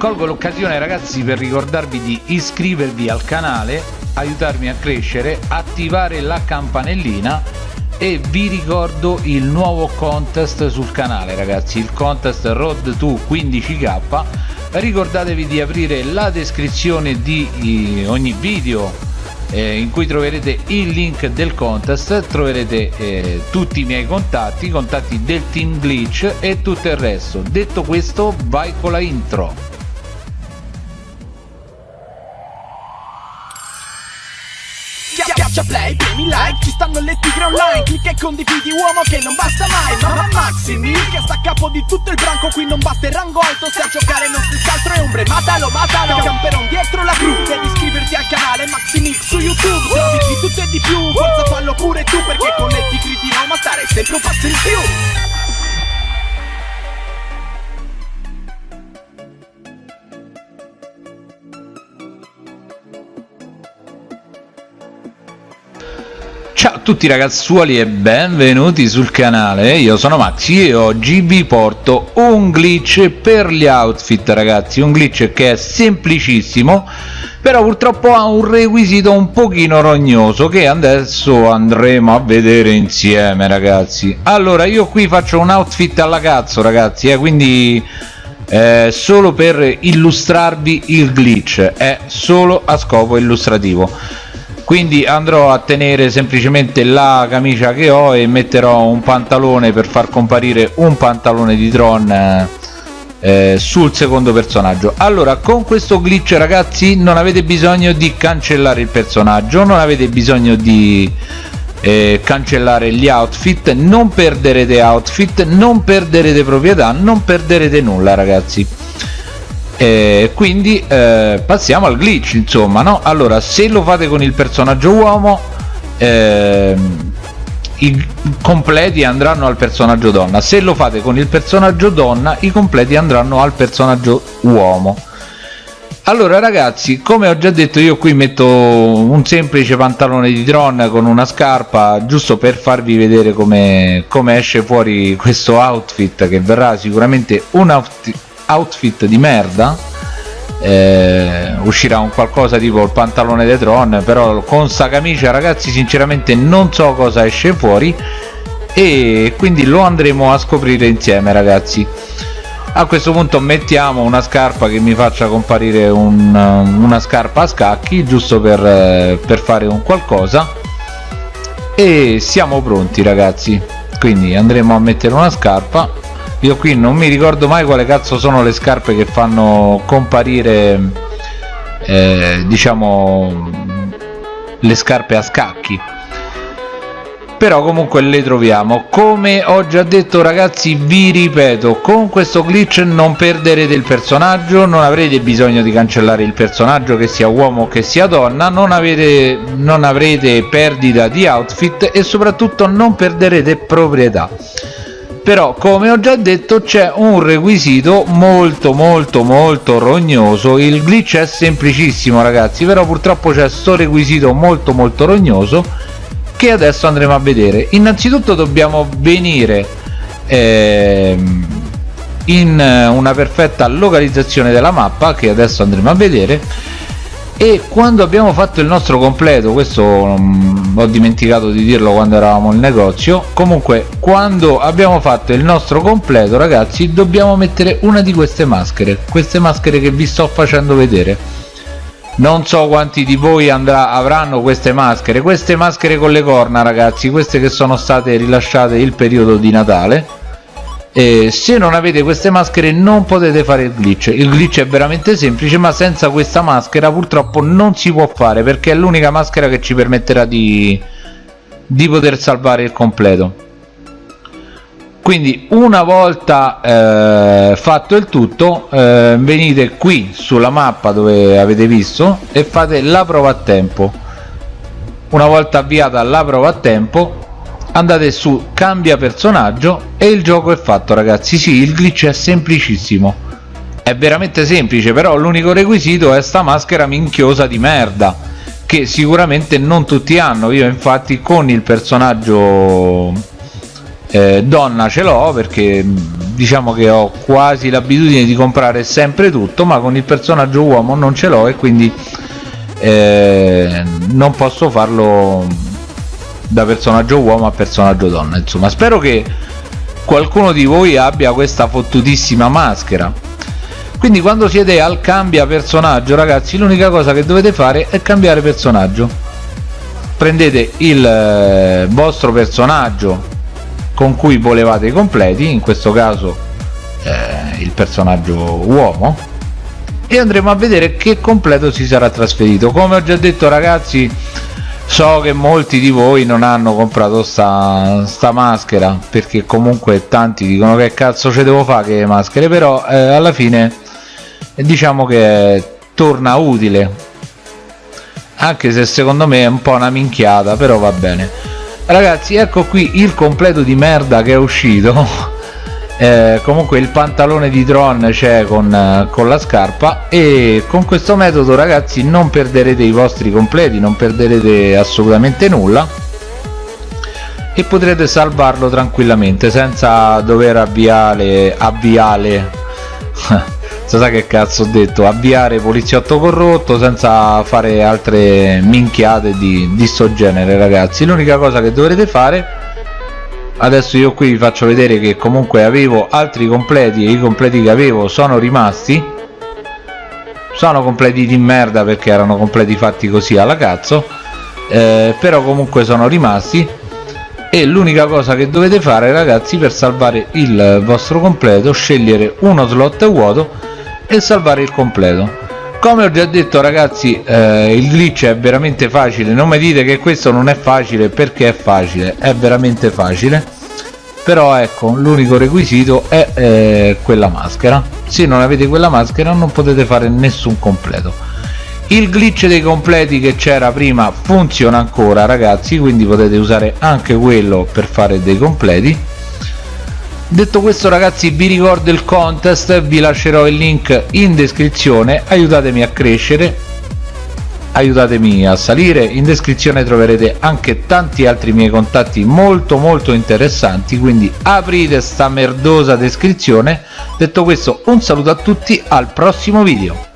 colgo l'occasione ragazzi per ricordarvi di iscrivervi al canale aiutarmi a crescere attivare la campanellina e vi ricordo il nuovo contest sul canale ragazzi il contest road to 15k ricordatevi di aprire la descrizione di ogni video eh, in cui troverete il link del contest troverete eh, tutti i miei contatti i contatti del team glitch e tutto il resto. Detto questo vai con la intro Schiaccia play, premi like, ci stanno le tigre online Clicca e condividi uomo che non basta mai Mamma Maximi, che sta a capo di tutto il branco Qui non basta il rango alto, se a giocare non si scaltro è ombre Matalo, matalo, camperon dietro la gru Devi iscriverti al canale Maximix su YouTube Se di tutto e di più, forza fallo pure tu Perché con le tigre di Roma stare sempre un passo in più Ciao a tutti ragazzuoli e benvenuti sul canale, io sono Maxi e oggi vi porto un glitch per gli outfit ragazzi, un glitch che è semplicissimo però purtroppo ha un requisito un pochino rognoso che adesso andremo a vedere insieme ragazzi. Allora io qui faccio un outfit alla cazzo ragazzi eh, quindi eh, solo per illustrarvi il glitch. È solo a scopo illustrativo quindi andrò a tenere semplicemente la camicia che ho e metterò un pantalone per far comparire un pantalone di Tron eh, eh, sul secondo personaggio. Allora con questo glitch ragazzi non avete bisogno di cancellare il personaggio non avete bisogno di eh, cancellare gli outfit non perderete outfit non perderete proprietà non perderete nulla ragazzi eh, quindi eh, passiamo al glitch insomma no? Allora se lo fate con il personaggio uomo eh, i completi andranno al personaggio donna. Se lo fate con il personaggio donna i completi andranno al personaggio uomo. Allora ragazzi come ho già detto io qui metto un semplice pantalone di Tron con una scarpa giusto per farvi vedere come, come esce fuori questo outfit che verrà sicuramente un outfit outfit di merda eh, uscirà un qualcosa tipo il pantalone dei Tron però con sta camicia ragazzi sinceramente non so cosa esce fuori e quindi lo andremo a scoprire insieme ragazzi. A questo punto mettiamo una scarpa che mi faccia comparire un, una scarpa a scacchi giusto per, per fare un qualcosa. E siamo pronti ragazzi. Quindi andremo a mettere una scarpa io qui non mi ricordo mai quale cazzo sono le scarpe che fanno comparire eh, diciamo le scarpe a scacchi. Però comunque le troviamo. Come ho già detto ragazzi vi ripeto con questo glitch non perderete il personaggio non avrete bisogno di cancellare il personaggio che sia uomo o che sia donna non, avete, non avrete perdita di outfit e soprattutto non perderete proprietà però come ho già detto c'è un requisito molto molto molto rognoso. Il glitch è semplicissimo ragazzi però purtroppo c'è sto requisito molto molto rognoso che adesso andremo a vedere. Innanzitutto dobbiamo venire ehm, in una perfetta localizzazione della mappa che adesso andremo a vedere e quando abbiamo fatto il nostro completo questo um, ho dimenticato di dirlo quando eravamo in negozio comunque quando abbiamo fatto il nostro completo ragazzi dobbiamo mettere una di queste maschere queste maschere che vi sto facendo vedere. Non so quanti di voi andrà, avranno queste maschere queste maschere con le corna ragazzi queste che sono state rilasciate il periodo di Natale eh, se non avete queste maschere non potete fare il glitch. Il glitch è veramente semplice ma senza questa maschera purtroppo non si può fare perché è l'unica maschera che ci permetterà di, di poter salvare il completo. Quindi una volta eh, fatto il tutto eh, venite qui sulla mappa dove avete visto e fate la prova a tempo. Una volta avviata la prova a tempo andate su cambia personaggio e il gioco è fatto ragazzi. Sì il glitch è semplicissimo. È veramente semplice però l'unico requisito è sta maschera minchiosa di merda che sicuramente non tutti hanno. Io infatti con il personaggio eh, donna ce l'ho perché diciamo che ho quasi l'abitudine di comprare sempre tutto ma con il personaggio uomo non ce l'ho e quindi eh, non posso farlo da personaggio uomo a personaggio donna insomma. Spero che qualcuno di voi abbia questa fottutissima maschera. Quindi quando siete al cambia personaggio ragazzi l'unica cosa che dovete fare è cambiare personaggio. Prendete il eh, vostro personaggio con cui volevate i completi in questo caso eh, il personaggio uomo e andremo a vedere che completo si sarà trasferito. Come ho già detto ragazzi so che molti di voi non hanno comprato sta, sta maschera perché comunque tanti dicono che cazzo ce devo fare che maschere però eh, alla fine diciamo che torna utile. Anche se secondo me è un po' una minchiata però va bene. Ragazzi ecco qui il completo di merda che è uscito eh, comunque il pantalone di Tron c'è con, eh, con la scarpa e con questo metodo ragazzi non perderete i vostri completi non perderete assolutamente nulla e potrete salvarlo tranquillamente senza dover avviare avviare. Sa che cazzo ho detto? Avviare poliziotto corrotto senza fare altre minchiate di, di sto genere ragazzi. L'unica cosa che dovrete fare adesso io qui vi faccio vedere che comunque avevo altri completi e i completi che avevo sono rimasti. Sono completi di merda perché erano completi fatti così alla cazzo. Eh, però comunque sono rimasti. E l'unica cosa che dovete fare ragazzi per salvare il vostro completo scegliere uno slot vuoto e salvare il completo come ho già detto ragazzi eh, il glitch è veramente facile. Non mi dite che questo non è facile perché è facile? È veramente facile. Però ecco l'unico requisito è eh, quella maschera. Se non avete quella maschera non potete fare nessun completo. Il glitch dei completi che c'era prima funziona ancora ragazzi quindi potete usare anche quello per fare dei completi detto questo ragazzi vi ricordo il contest vi lascerò il link in descrizione. Aiutatemi a crescere aiutatemi a salire. In descrizione troverete anche tanti altri miei contatti molto molto interessanti quindi aprite sta merdosa descrizione. Detto questo un saluto a tutti al prossimo video